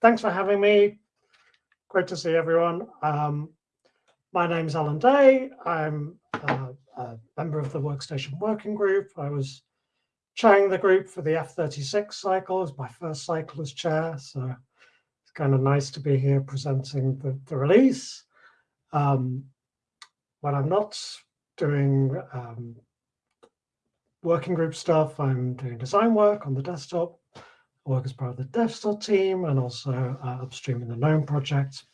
thanks for having me. Great to see everyone. Um, my name is Allan Day. I'm uh, a member of the Workstation Working Group. I was chairing the group for the F36 cycle as my first cycle as chair. So it's kind of nice to be here presenting the, the release. Um, when I'm not doing um, working group stuff, I'm doing design work on the desktop work as part of the DevStore team and also uh, upstream in the GNOME project.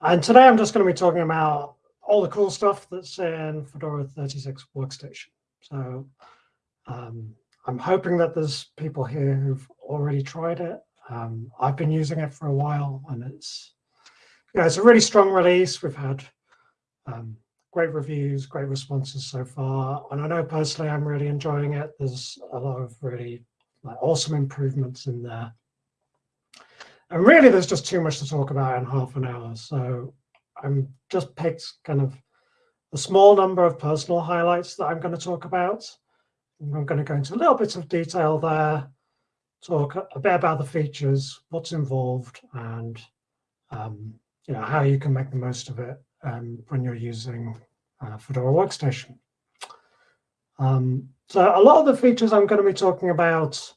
And today I'm just going to be talking about all the cool stuff that's in Fedora 36 Workstation. So um, I'm hoping that there's people here who've already tried it. Um, I've been using it for a while and it's, yeah, it's a really strong release. We've had um, great reviews, great responses so far. And I know personally I'm really enjoying it. There's a lot of really like awesome improvements in there. And really, there's just too much to talk about in half an hour. So I'm just picked kind of a small number of personal highlights that I'm going to talk about. I'm going to go into a little bit of detail there, talk a bit about the features, what's involved, and um, you know how you can make the most of it um, when you're using uh, Fedora Workstation. Um, so a lot of the features I'm going to be talking about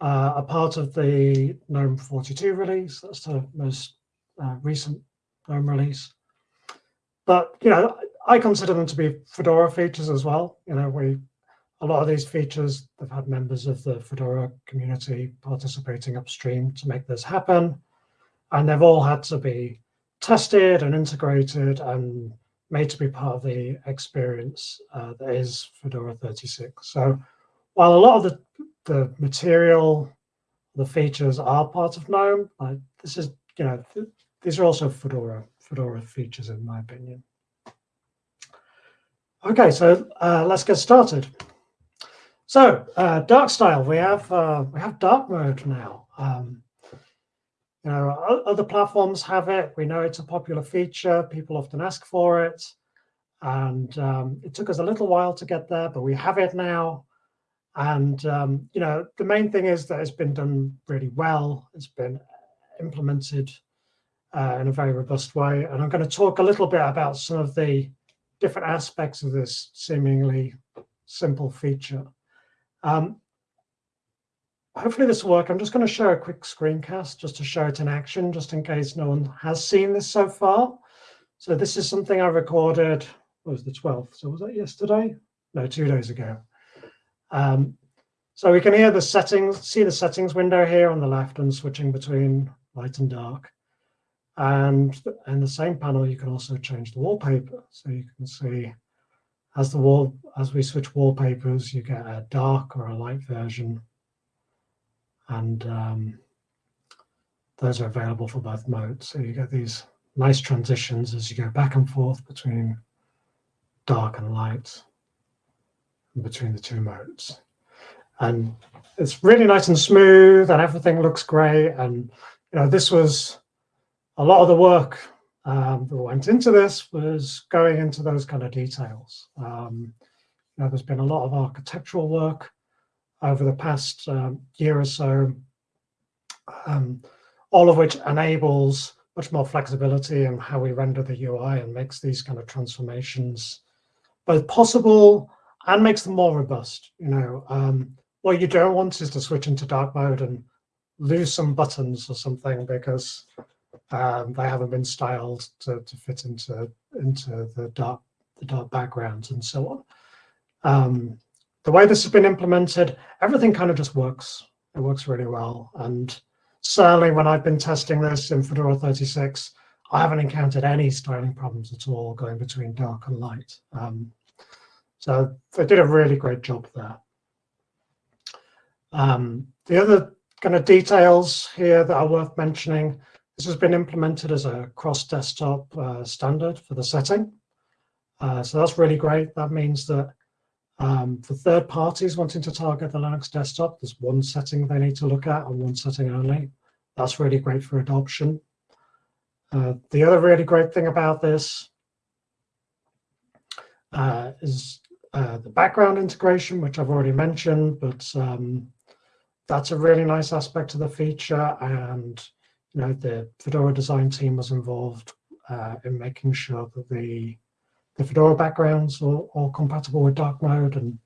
uh, are part of the GNOME 42 release. That's the most uh, recent GNOME release. But, you know, I consider them to be Fedora features as well. You know, we a lot of these features, they've had members of the Fedora community participating upstream to make this happen. And they've all had to be tested and integrated and made to be part of the experience uh, that is Fedora 36. So while a lot of the, the material, the features are part of GNOME, like this is, you know, th these are also Fedora, Fedora features in my opinion. Okay, so uh, let's get started. So uh, dark style, we have uh, we have dark mode now. Um, you know, other platforms have it. We know it's a popular feature. People often ask for it. And um, it took us a little while to get there, but we have it now. And, um, you know, the main thing is that it's been done really well. It's been implemented uh, in a very robust way. And I'm going to talk a little bit about some of the different aspects of this seemingly simple feature. Um, hopefully this will work. I'm just going to show a quick screencast just to show it in action, just in case no one has seen this so far. So this is something I recorded, was the 12th? So was that yesterday? No, two days ago. Um, so we can hear the settings, see the settings window here on the left and switching between light and dark. And in the same panel, you can also change the wallpaper. So you can see as the wall, as we switch wallpapers, you get a dark or a light version and um, those are available for both modes. So you get these nice transitions as you go back and forth between dark and light between the two modes. And it's really nice and smooth and everything looks great. And you know, this was a lot of the work um, that went into this was going into those kind of details. Um, you know, there's been a lot of architectural work over the past um, year or so, um, all of which enables much more flexibility in how we render the UI and makes these kind of transformations both possible and makes them more robust. You know, um, what you don't want is to switch into dark mode and lose some buttons or something because um, they haven't been styled to, to fit into into the dark the dark backgrounds and so on. Um, the way this has been implemented, everything kind of just works. It works really well. And certainly when I've been testing this in Fedora 36, I haven't encountered any styling problems at all going between dark and light. Um, so they did a really great job there. Um, the other kind of details here that are worth mentioning, this has been implemented as a cross-desktop uh, standard for the setting. Uh, so that's really great. That means that um, for third parties wanting to target the Linux desktop, there's one setting they need to look at and one setting only. That's really great for adoption. Uh, the other really great thing about this uh, is uh, the background integration, which I've already mentioned, but um, that's a really nice aspect of the feature. And, you know, the Fedora design team was involved uh, in making sure that the, the Fedora backgrounds are all compatible with dark mode. And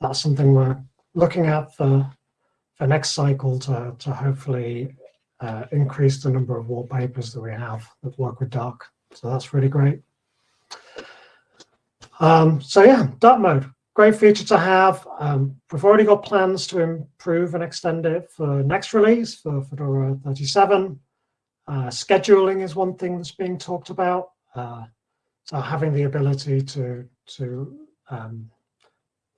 that's something we're looking at for, for next cycle to, to hopefully uh, increase the number of wallpapers that we have that work with dark. So that's really great. Um, so yeah, dark mode, great feature to have. Um, we've already got plans to improve and extend it for next release for Fedora 37. Uh, scheduling is one thing that's being talked about. Uh, so having the ability to, to um,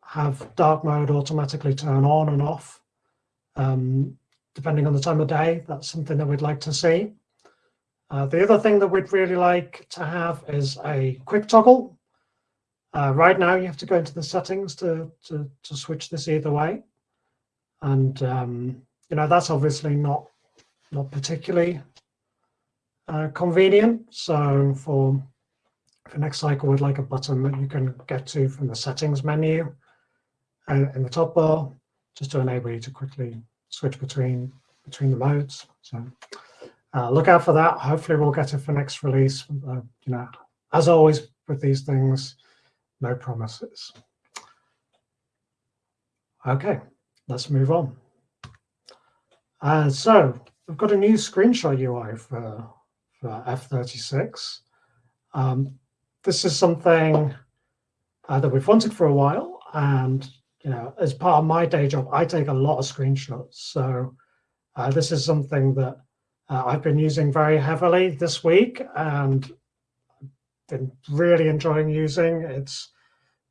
have dark mode automatically turn on and off, um, depending on the time of day, that's something that we'd like to see. Uh, the other thing that we'd really like to have is a quick toggle. Uh, right now, you have to go into the settings to, to, to switch this either way. And, um, you know, that's obviously not, not particularly uh, convenient. So for, for next cycle, we'd like a button that you can get to from the settings menu uh, in the top bar, just to enable you to quickly switch between between the modes. So uh, look out for that. Hopefully we'll get it for next release. Uh, you know, as always with these things, no promises. Okay, let's move on. Uh, so we've got a new screenshot UI for, for F36. Um, this is something uh, that we've wanted for a while, and you know, as part of my day job, I take a lot of screenshots. So uh, this is something that uh, I've been using very heavily this week and been really enjoying using. It's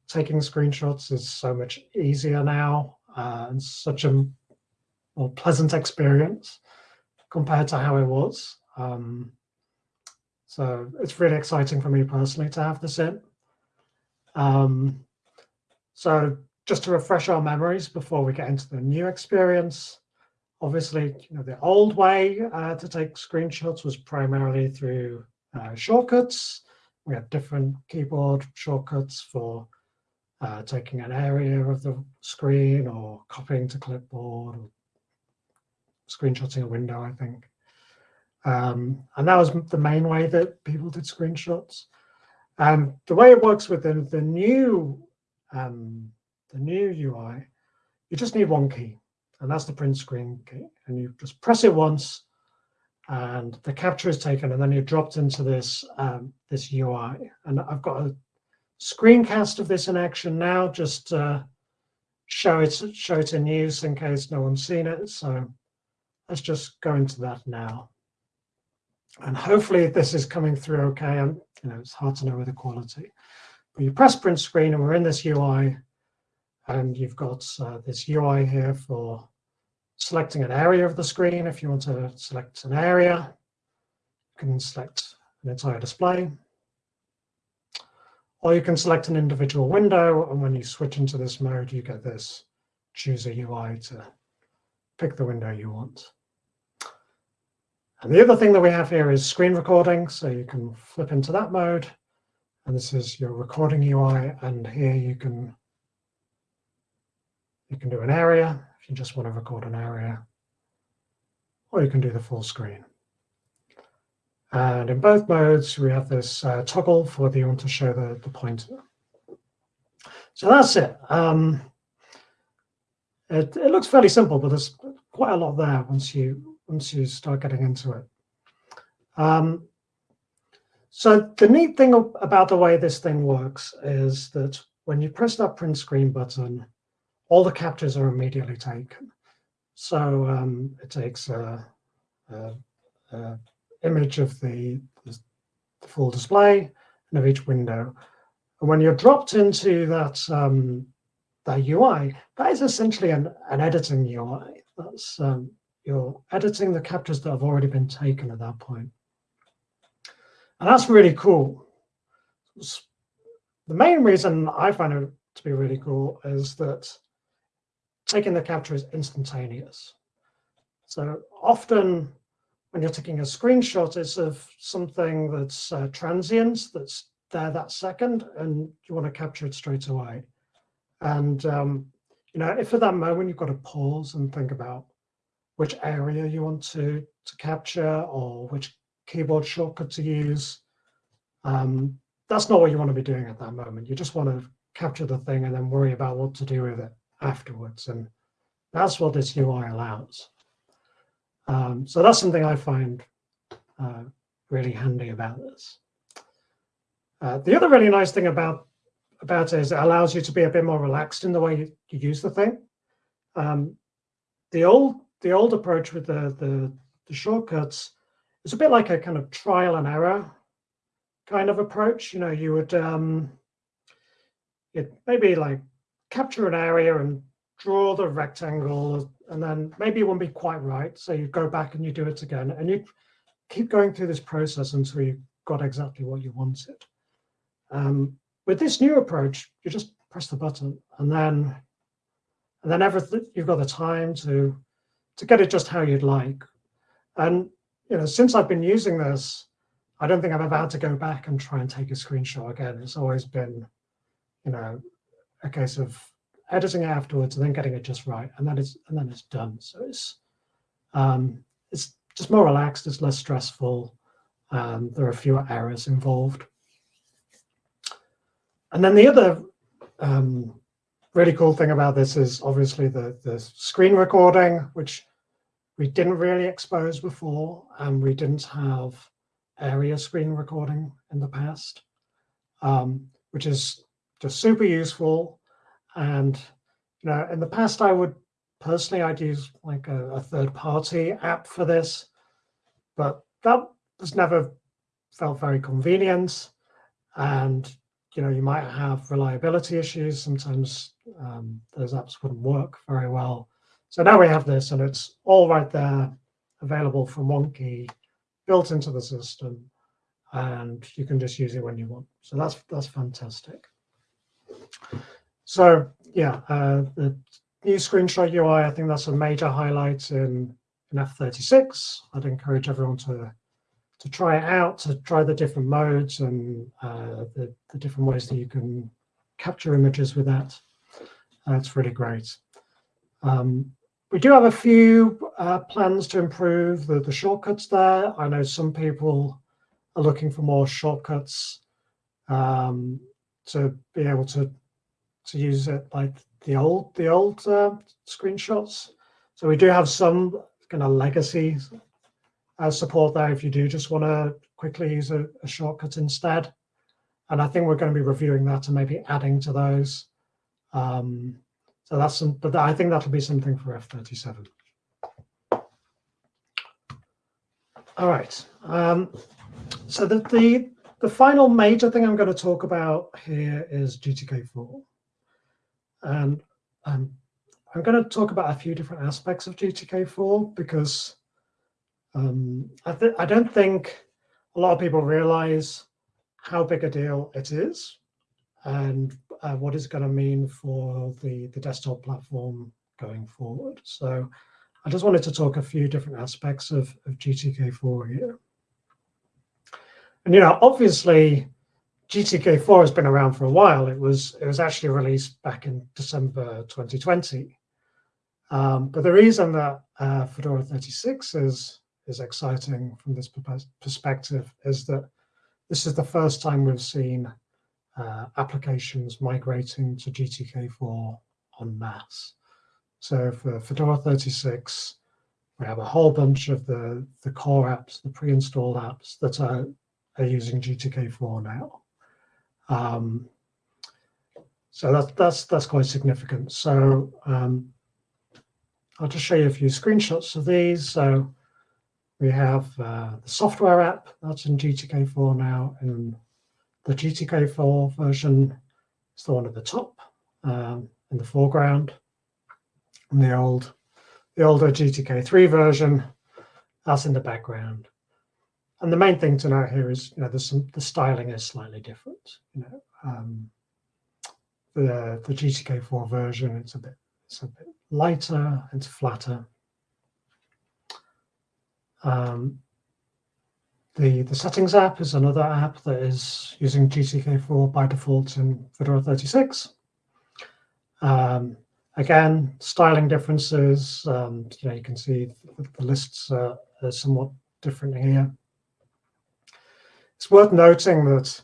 taking screenshots is so much easier now uh, and such a more pleasant experience compared to how it was. Um, so it's really exciting for me personally to have this in. Um, so just to refresh our memories before we get into the new experience, obviously, you know, the old way uh, to take screenshots was primarily through uh, shortcuts. We had different keyboard shortcuts for uh, taking an area of the screen or copying to clipboard or screenshotting a window, I think. Um, and that was the main way that people did screenshots. And the way it works with the, the new um, the new UI, you just need one key, and that's the print screen key. And you just press it once, and the capture is taken, and then you're dropped into this um, this UI. And I've got a screencast of this in action now, just uh, show it show it in use in case no one's seen it. So let's just go into that now. And hopefully this is coming through okay. And you know, it's hard to know with the quality. But you press print screen and we're in this UI and you've got uh, this UI here for selecting an area of the screen. If you want to select an area, you can select an entire display. Or you can select an individual window, and when you switch into this mode, you get this choose a UI to pick the window you want. And the other thing that we have here is screen recording, so you can flip into that mode. And this is your recording UI, and here you can you can do an area if you just want to record an area, or you can do the full screen. And in both modes, we have this uh, toggle for the want to show the, the pointer. So that's it. Um, it. It looks fairly simple, but there's quite a lot there once you once you start getting into it. Um, so the neat thing about the way this thing works is that when you press that print screen button, all the captures are immediately taken. So um, it takes a, a, a image of the, the, full display and of each window. And when you're dropped into that, um, that UI, that is essentially an, an editing UI. That's um, you're editing the captures that have already been taken at that point. And that's really cool. The main reason I find it to be really cool is that taking the capture is instantaneous. So often when you're taking a screenshot, it's of something that's uh, transient, that's there that second, and you want to capture it straight away. And, um, you know, if at that moment you've got to pause and think about which area you want to, to capture or which keyboard shortcut to use. Um, that's not what you want to be doing at that moment. You just want to capture the thing and then worry about what to do with it afterwards. And that's what this UI allows. Um, so that's something I find uh, really handy about this. Uh, the other really nice thing about about it is it allows you to be a bit more relaxed in the way you, you use the thing. Um, the old the old approach with the, the the shortcuts is a bit like a kind of trial and error kind of approach. You know, you would um, it maybe like capture an area and draw the rectangle, and then maybe it won't be quite right. So you go back and you do it again, and you keep going through this process until you got exactly what you wanted. Um, with this new approach, you just press the button, and then and then everything you've got the time to to get it just how you'd like. And you know, since I've been using this, I don't think I've ever had to go back and try and take a screenshot again. It's always been, you know, a case of editing it afterwards and then getting it just right, and then it's and then it's done. So it's um, it's just more relaxed. It's less stressful. Um, there are fewer errors involved. And then the other um, really cool thing about this is obviously the the screen recording, which we didn't really expose before, and we didn't have area screen recording in the past, um, which is just super useful. And you know, in the past, I would personally I'd use like a, a third party app for this, but that has never felt very convenient. And you know, you might have reliability issues. Sometimes um, those apps wouldn't work very well. So now we have this, and it's all right there, available from one key, built into the system, and you can just use it when you want. So that's that's fantastic. So yeah, uh, the new screenshot UI, I think that's a major highlight in, in F36. I'd encourage everyone to to try it out, to try the different modes and uh, the, the different ways that you can capture images with that. That's really great. Um, we do have a few uh, plans to improve the, the shortcuts there. I know some people are looking for more shortcuts um, to be able to to use it like the old the old uh, screenshots. So we do have some kind of legacy uh, support there if you do just want to quickly use a, a, shortcut instead. And I think we're going to be reviewing that and maybe adding to those. Um, so that's some, but I think that'll be something for F37. All right. Um, so the, the, the final major thing I'm going to talk about here is GTK4. And um, I'm going to talk about a few different aspects of GTK4 because um, I, I don't think a lot of people realize how big a deal it is and uh, what it's going to mean for the, the desktop platform going forward. So I just wanted to talk a few different aspects of, of GTK4 here. And, you know, obviously, GTK4 has been around for a while. It was it was actually released back in December 2020. Um, but the reason that uh, Fedora 36 is is exciting from this perspective is that this is the first time we've seen uh, applications migrating to GTK4 en masse. So for Fedora 36, we have a whole bunch of the, the core apps, the pre-installed apps that are, are using GTK4 now. Um, so that's, that's, that's quite significant. So um, I'll just show you a few screenshots of these. So we have uh, the software app that's in GTK4 now, and the GTK4 version is the one at the top um, in the foreground. And the old, the older GTK3 version, that's in the background. And the main thing to note here is, you know, there's some, the styling is slightly different. You know, um, the the GTK4 version, it's a bit, it's a bit lighter, it's flatter. Um, the, the settings app is another app that is using GTK4 by default in Fedora 36. Um, Again, styling differences, um, you know, you can see the lists are, are somewhat different here. It's worth noting that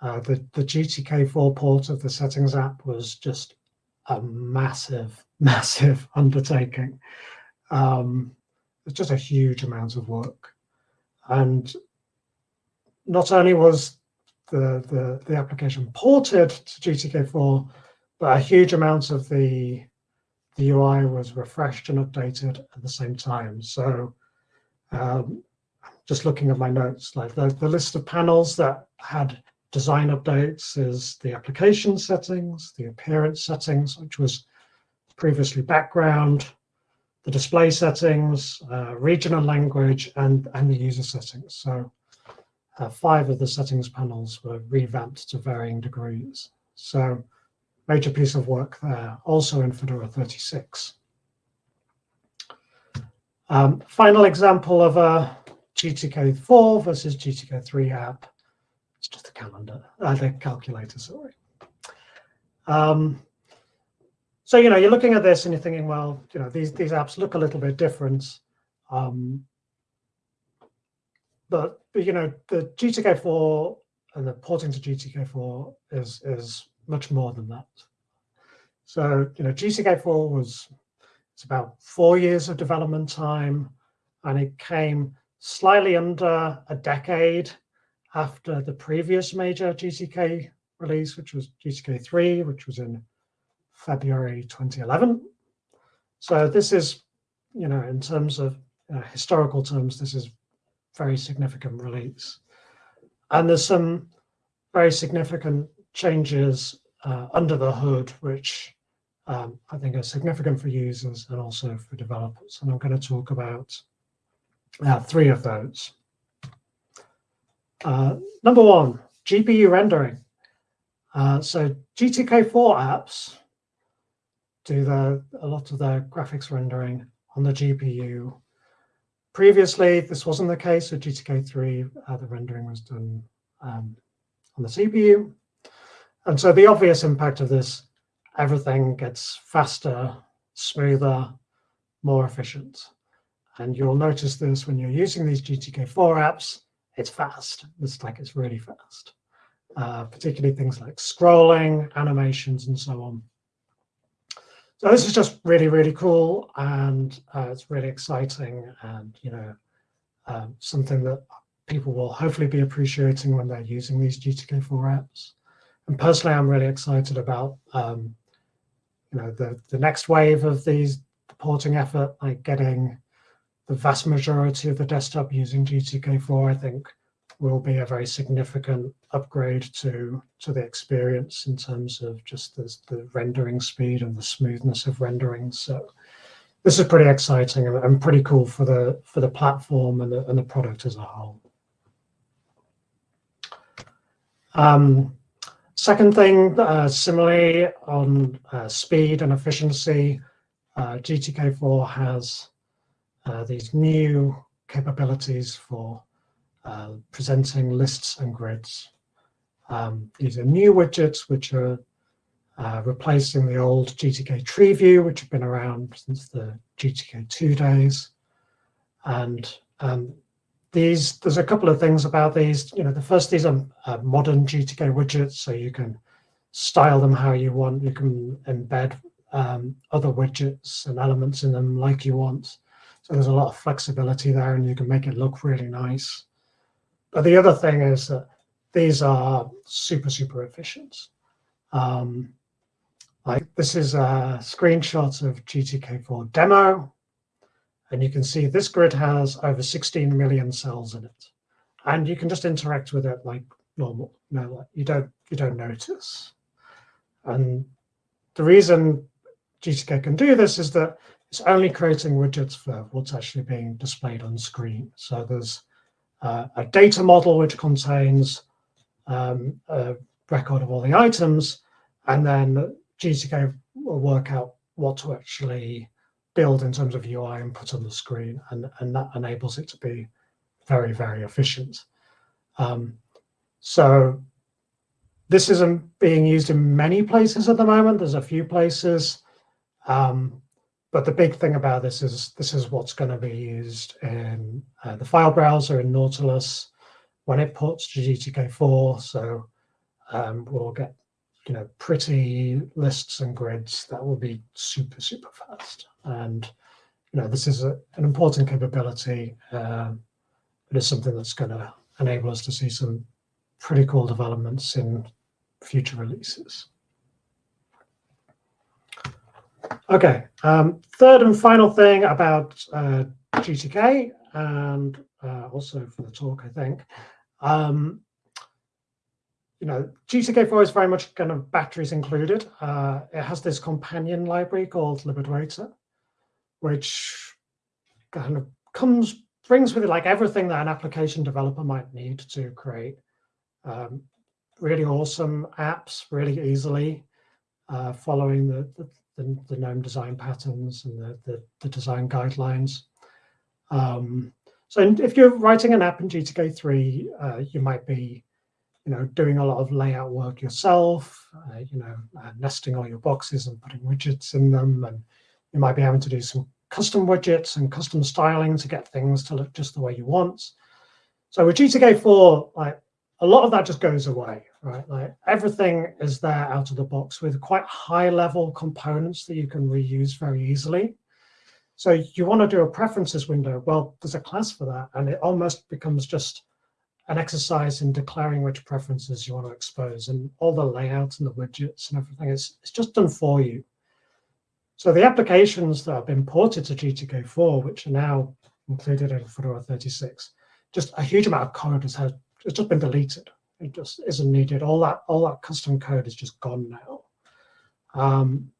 uh, the, the GTK4 port of the settings app was just a massive, massive undertaking. Um, it's just a huge amount of work. And not only was the, the, the application ported to GTK4, but a huge amount of the, the UI was refreshed and updated at the same time. So um, just looking at my notes, like the, the list of panels that had design updates is the application settings, the appearance settings, which was previously background, the display settings, uh, regional language, and, and the user settings. So uh, five of the settings panels were revamped to varying degrees. So major piece of work there, also in Fedora 36. Um, final example of a GTK4 versus GTK3 app. It's just a calendar, uh, the calculator, sorry. Um, so, you know, you're looking at this and you're thinking, well, you know, these, these apps look a little bit different. Um, but, but, you know, the GTK4 and the porting to GTK4 is, is much more than that. So, you know, GTK4 was, it's about four years of development time, and it came slightly under a decade after the previous major GTK release, which was GTK 3, which was in February 2011. So this is, you know, in terms of uh, historical terms, this is very significant release. And there's some very significant changes uh, under the hood, which um, I think are significant for users and also for developers. And I'm going to talk about uh, three of those. Uh, number one, GPU rendering. Uh, so GTK4 apps do the, a lot of their graphics rendering on the GPU. Previously, this wasn't the case with GTK3. Uh, the rendering was done um, on the CPU. And so the obvious impact of this, everything gets faster, smoother, more efficient. And you'll notice this when you're using these GTK4 apps, it's fast. It's like it's really fast, uh, particularly things like scrolling, animations, and so on. So this is just really, really cool, and uh, it's really exciting, and you know, um, something that people will hopefully be appreciating when they're using these GTK4 apps. And personally, I'm really excited about um, you know the the next wave of these porting effort, like getting the vast majority of the desktop using GTK4, I think, will be a very significant upgrade to to the experience in terms of just the, the rendering speed and the smoothness of rendering. So this is pretty exciting and, and pretty cool for the for the platform and the, and the product as a whole. Um, second thing, uh, similarly on uh, speed and efficiency, uh, GTK4 has uh, these new capabilities for uh, presenting lists and grids. Um, these are new widgets which are uh, replacing the old GTK tree view, which have been around since the GTK2 days. And um, these, there's a couple of things about these. You know, the first, these are uh, modern GTK widgets, so you can style them how you want. You can embed um, other widgets and elements in them like you want. So there's a lot of flexibility there and you can make it look really nice. But the other thing is that these are super, super efficient. Um, like this is a screenshot of GTK4 demo. And you can see this grid has over 16 million cells in it. And you can just interact with it like normal. You don't you don't notice. And the reason GTK can do this is that it's only creating widgets for what's actually being displayed on screen. So there's uh, a data model which contains um, a record of all the items, and then GTK will work out what to actually build in terms of UI and put on the screen, and, and that enables it to be very, very efficient. Um, so this isn't being used in many places at the moment. There's a few places. Um, but the big thing about this is this is what's going to be used in uh, the file browser in Nautilus when it ports to GTK4. So um, we'll get you know pretty lists and grids that will be super super fast. And you know this is a, an important capability. Um, it is something that's going to enable us to see some pretty cool developments in future releases. Okay, um, third and final thing about uh, GTK and uh, also for the talk, I think. Um, you know, GTK4 is very much kind of batteries included. Uh, it has this companion library called libadwaita, which kind of comes, brings with it like everything that an application developer might need to create um, really awesome apps really easily, uh, following the, the, the, the GNOME design patterns and the, the, the design guidelines. Um, so if you're writing an app in GTK3, uh, you might be you know, doing a lot of layout work yourself, uh, you know, uh, nesting all your boxes and putting widgets in them. And you might be having to do some custom widgets and custom styling to get things to look just the way you want. So with GTK4, like a lot of that just goes away, right? Like everything is there out of the box with quite high level components that you can reuse very easily. So you want to do a preferences window. Well, there's a class for that. And it almost becomes just an exercise in declaring which preferences you want to expose and all the layouts and the widgets and everything. It's, it's just done for you. So the applications that have been ported to GTK4, which are now included in Fedora 36, just a huge amount of code has had it's just been deleted. It just isn't needed. All that all that custom code is just gone now. Um,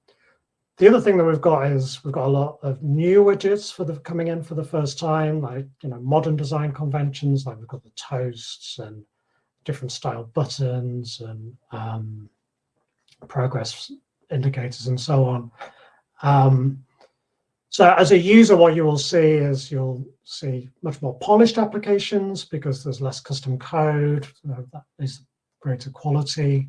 the other thing that we've got is we've got a lot of new widgets for the coming in for the first time, like you know modern design conventions, like we've got the toasts and different style buttons and um, progress indicators and so on. Um, so as a user, what you will see is you'll see much more polished applications because there's less custom code, uh, that is greater quality.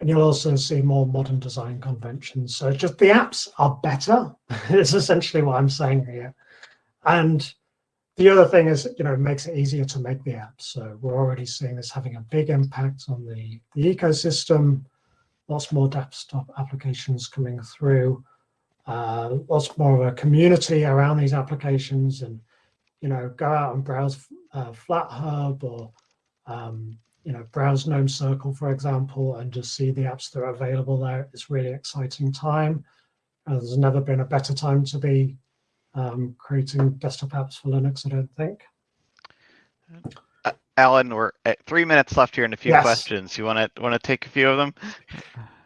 And you'll also see more modern design conventions. So just the apps are better, is essentially what I'm saying here. And the other thing is, you know, it makes it easier to make the apps. So we're already seeing this having a big impact on the, the ecosystem, lots more desktop applications coming through uh, lots more of a community around these applications and, you know, go out and browse uh, FlatHub or, um, you know, browse GNOME Circle, for example, and just see the apps that are available there. It's really exciting time. Uh, there's never been a better time to be um, creating desktop apps for Linux, I don't think. Uh, Allan, we're at three minutes left here and a few Yes. questions. You want to want to take a few of them?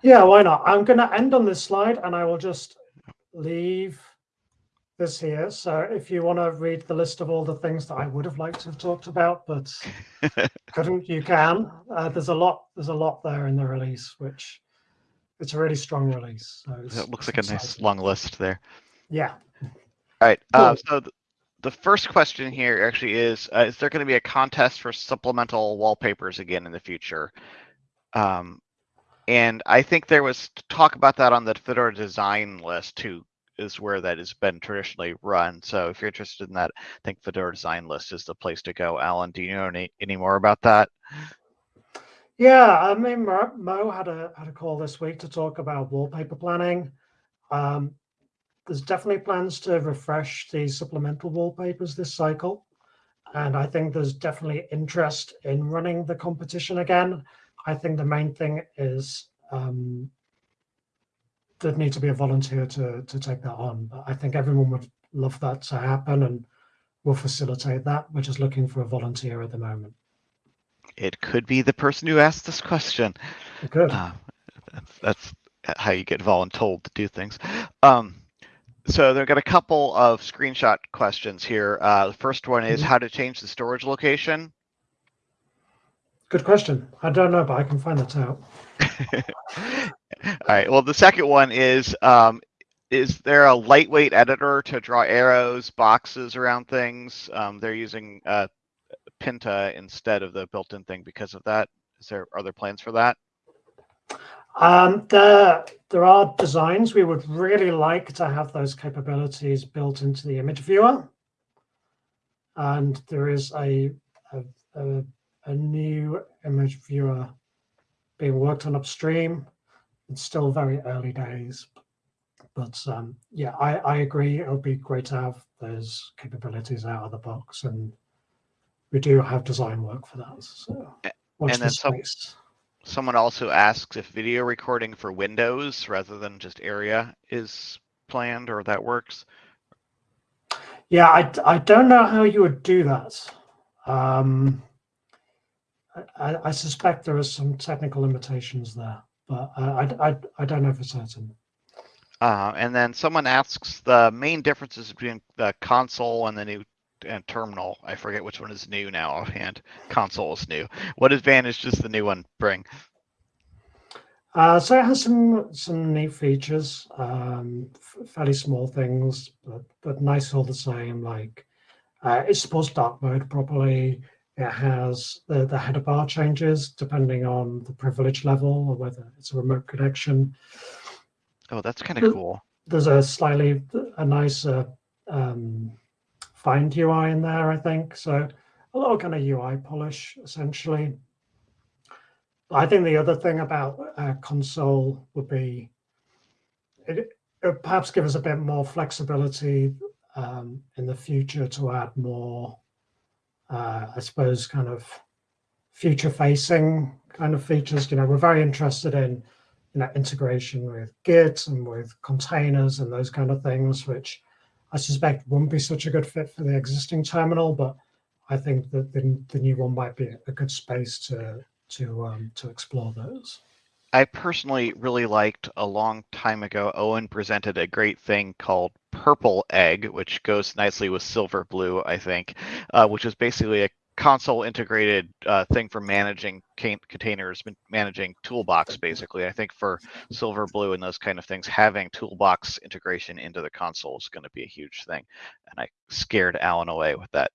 Yeah, why not? I'm going to end on this slide and I will just leave this here. So if you want to read the list of all the things that I would have liked to have talked about, but couldn't, you can. Uh, there's a lot. There's a lot there in the release, which it's a really strong release. So It looks like a nice long list there. Yeah. All right. Uh, so th- the first question here actually is: uh, Is there going to be a contest for supplemental wallpapers again in the future? Um, and I think there was talk about that on the Fedora design list too, is where that has been traditionally run. So if you're interested in that, I think Fedora design list is the place to go. Allan, do you know any, any more about that? Yeah, I mean, Mo had a had a call this week to talk about wallpaper planning. Um, there's definitely plans to refresh the supplemental wallpapers this cycle, and I think there's definitely interest in running the competition again. I think the main thing is um, there'd need to be a volunteer to to take that on. But I think everyone would love that to happen, and we'll facilitate that. We're just looking for a volunteer at the moment. It could be the person who asked this question. Good. Uh, that's, that's how you get voluntold to do things. Um, so they've got a couple of screenshot questions here. Uh, the first one is Mhm. how to change the storage location. Good question. I don't know, but I can find that out. All right. Well, the second one is um, is there a lightweight editor to draw arrows, boxes around things? Um, they're using uh, Pinta instead of the built-in thing because of that. Is there are there plans for that? Um, there, there are designs we would really like to have those capabilities built into the image viewer. And there is a, a, a, a new image viewer being worked on upstream. It's still very early days, but um, yeah, I, I agree. It would be great to have those capabilities out of the box, and we do have design work for that. So and then some- Someone also asks if video recording for Windows rather than just area is planned or that works. Yeah, I, I don't know how you would do that. Um, I, I- suspect there are some technical limitations there, but I, I, I don't know for certain. Uh, and then someone asks the main differences between the console and the new and terminal. I forget which one is new now offhand. Console is new. What advantage does the new one bring? Uh, so it has some some neat features, um, fairly small things, but but nice all the same. Like uh, it supports dark mode properly. It has the the header bar changes depending on the privilege level or whether it's a remote connection. Oh, that's kind of cool. there's a slightly a nicer um, find UI in there, I think. So a lot of kind of UI polish, essentially. I think the other thing about uh, console would be it, it perhaps give us a bit more flexibility um, in the future to add more, uh, I suppose, kind of future-facing kind of features. You know, we're very interested in you know, integration with Git and with containers and those kind of things, which I suspect wouldn't be such a good fit for the existing terminal, but I think that the, the new one might be a good space to to um, to explore those. I personally really liked a long time ago, Owen presented a great thing called Purple Egg, which goes nicely with Silverblue, I think, uh, which is basically a console integrated uh, thing for managing containers, man- managing toolbox, basically. I think for Silverblue and those kind of things, having toolbox integration into the console is going to be a huge thing. And I scared Allan away with that